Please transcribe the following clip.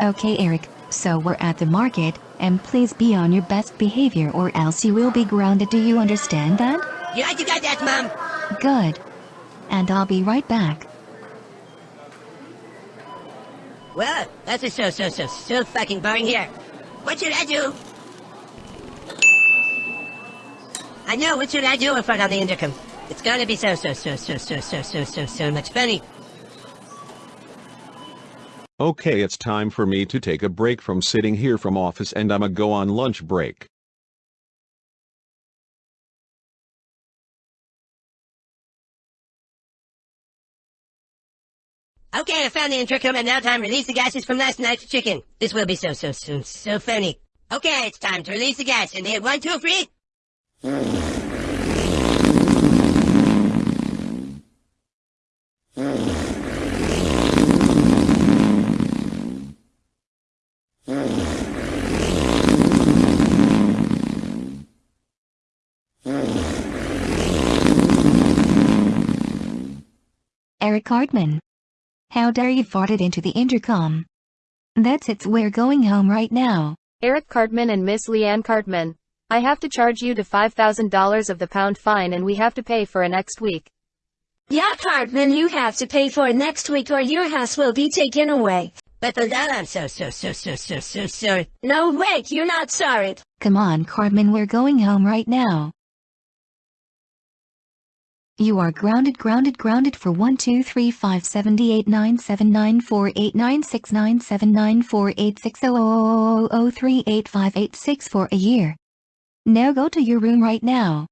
Okay Eric, so we're at the market, and please be on your best behavior or else you will be grounded do you understand that? Yeah, you got that, Mom. Good. And I'll be right back. Well, that's just so, so, so, so fucking boring here. What should I do? I know, what should I do in front of the intercom? It's gonna be so, so, so, so, so, so, so, so, so much funny. Okay, it's time for me to take a break from sitting here from office and I'ma go on lunch break. Okay, I found the intercom and now time to release the gases from last night's chicken. This will be so, so, so, so funny. Okay, it's time to release the gas and hit one, two, three. Eric Cartman. How dare you farted into the intercom? That's it we're going home right now. Eric Cartman and Miss Liane Cartman. I have to charge you to $5,000 of the pound fine and we have to pay for it next week. Yeah, Cartman, you have to pay for it next week or your house will be taken away. But for that, I'm so, so, so, so, so, so sorry. No, wait, you're not sorry. Come on Cartman we're going home right now. You are grounded grounded grounded for 1 2 3 5 7 8 9 7 9 4 8 9 6 9 7 9 4 8 6 0 0 0 0 3 8 5 8 6 for a year. Now go to your room right now.